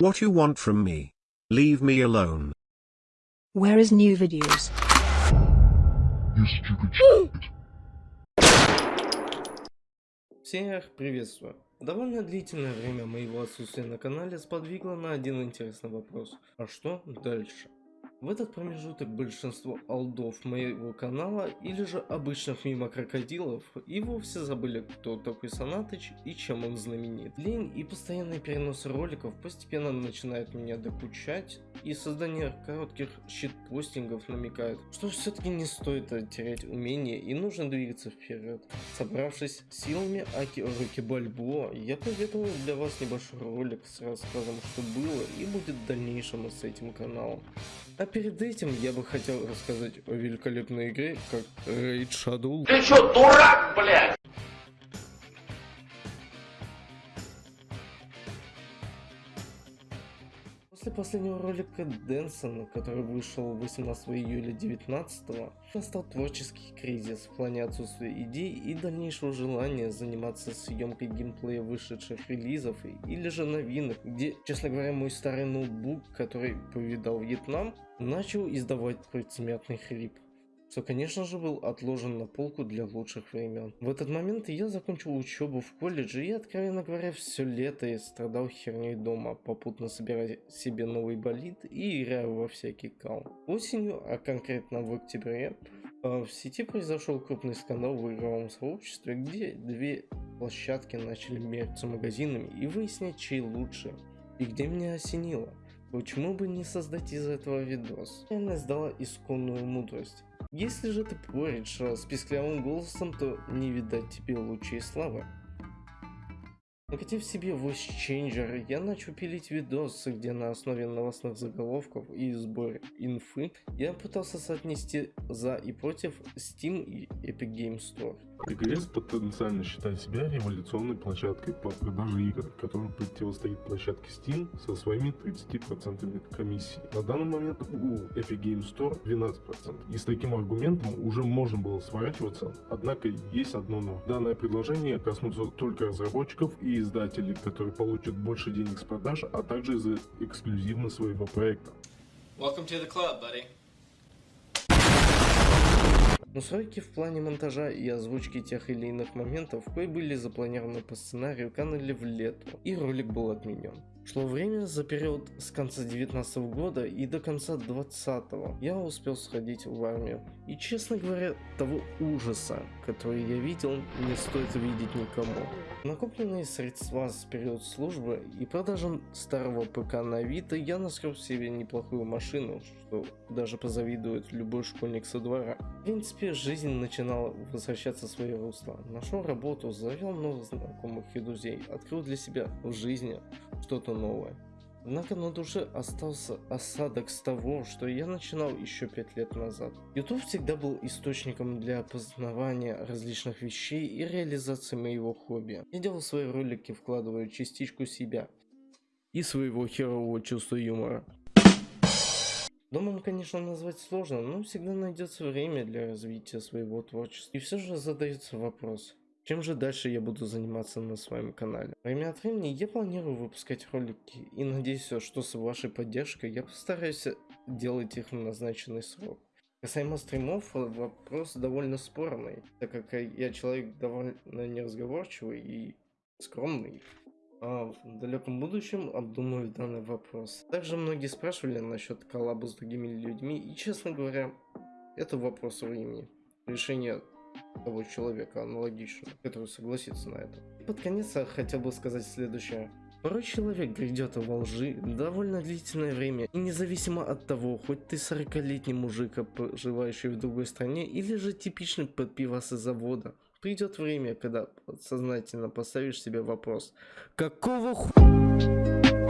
What you want from me? Leave me alone. Where is new videos? You stupid shit. Всех приветствую. Довольно длительное время моего отсутствия на канале сподвигло на один интересный вопрос. А что дальше? В этот промежуток большинство алдов моего канала или же обычных мимо крокодилов и вовсе забыли кто такой Санатыч и чем он знаменит. Лень и постоянный перенос роликов постепенно начинает меня докучать и создание коротких щитпостингов намекает, что все-таки не стоит терять умение и нужно двигаться вперед. Собравшись силами Аки Руки Бальбо, я подготовил для вас небольшой ролик с рассказом, что было и будет в дальнейшем с этим каналом. А перед этим я бы хотел рассказать о великолепной игре, как Raid Shadow. Ты чё, дурак, блядь? После последнего ролика Дэнсона, который вышел 18 июля 19 настал творческий кризис в плане отсутствия идей и дальнейшего желания заниматься съемкой геймплея вышедших релизов или же новинок, где, честно говоря, мой старый ноутбук, который повидал Вьетнам, начал издавать предсмертный хрип что, конечно же, был отложен на полку для лучших времен. В этот момент я закончил учебу в колледже и, откровенно говоря, все лето я страдал херней дома, попутно собирая себе новый болид и играя во всякий кал. Осенью, а конкретно в октябре, э, в сети произошел крупный скандал в игровом сообществе, где две площадки начали мериться магазинами и выяснять, чей лучше. И где меня осенило. Почему бы не создать из этого видос? Я сдала исконную мудрость. Если же ты поришь с писклявым голосом, то не видать тебе лучшей славы. Накатив себе voice changer, я начал пилить видосы, где на основе новостных заголовков и сбора инфы я пытался соотнести за и против Steam и Epic Game Store. ТГС потенциально считает себя революционной площадкой по продаже игр, которая противостоит площадке Steam со своими 30% комиссии. На данный момент у Epic Game Store 12%. И с таким аргументом уже можно было сворачиваться, однако есть одно но. Данное предложение коснутся только разработчиков и издателей, которые получат больше денег с продаж, а также из-за эксклюзивности своего проекта. Welcome to the club, buddy. Но сроки в плане монтажа и озвучки тех или иных моментов, кои были запланированы по сценарию, канули в лету, и ролик был отменен. Шло время за период с конца 19 года и до конца 20 я успел сходить в армию. И честно говоря, того ужаса, который я видел, не стоит видеть никому. Накопленные средства с период службы и продажам старого ПК на Авито я наскреб себе неплохую машину, что даже позавидует любой школьник со двора. В принципе, жизнь начинала возвращаться в свои русла. Нашел работу, завел новых знакомых и друзей, открыл для себя в жизни что-то новое. Однако на душе остался осадок с того, что я начинал еще пять лет назад. YouTube всегда был источником для познавания различных вещей и реализации моего хобби. Я делал свои ролики, вкладывая частичку себя и своего херового чувства юмора. Домом, конечно, назвать сложно, но всегда найдется время для развития своего творчества. И все же задается вопрос, чем же дальше я буду заниматься на своем канале? Время от времени я планирую выпускать ролики и надеюсь, что с вашей поддержкой я постараюсь делать их в назначенный срок. Касаемо стримов, вопрос довольно спорный, так как я человек довольно неразговорчивый и скромный. А в далеком будущем обдумаю данный вопрос. Также многие спрашивали насчет коллаба с другими людьми, и честно говоря, это вопрос времени. Решение того человека аналогичного, который согласится на это. Под конец я хотел бы сказать следующее. Порой человек грядет во лжи довольно длительное время, и независимо от того, хоть ты 40-летний мужик, проживающий в другой стране, или же типичный подпивас из завода, придет время, когда сознательно поставишь себе вопрос, какого ху...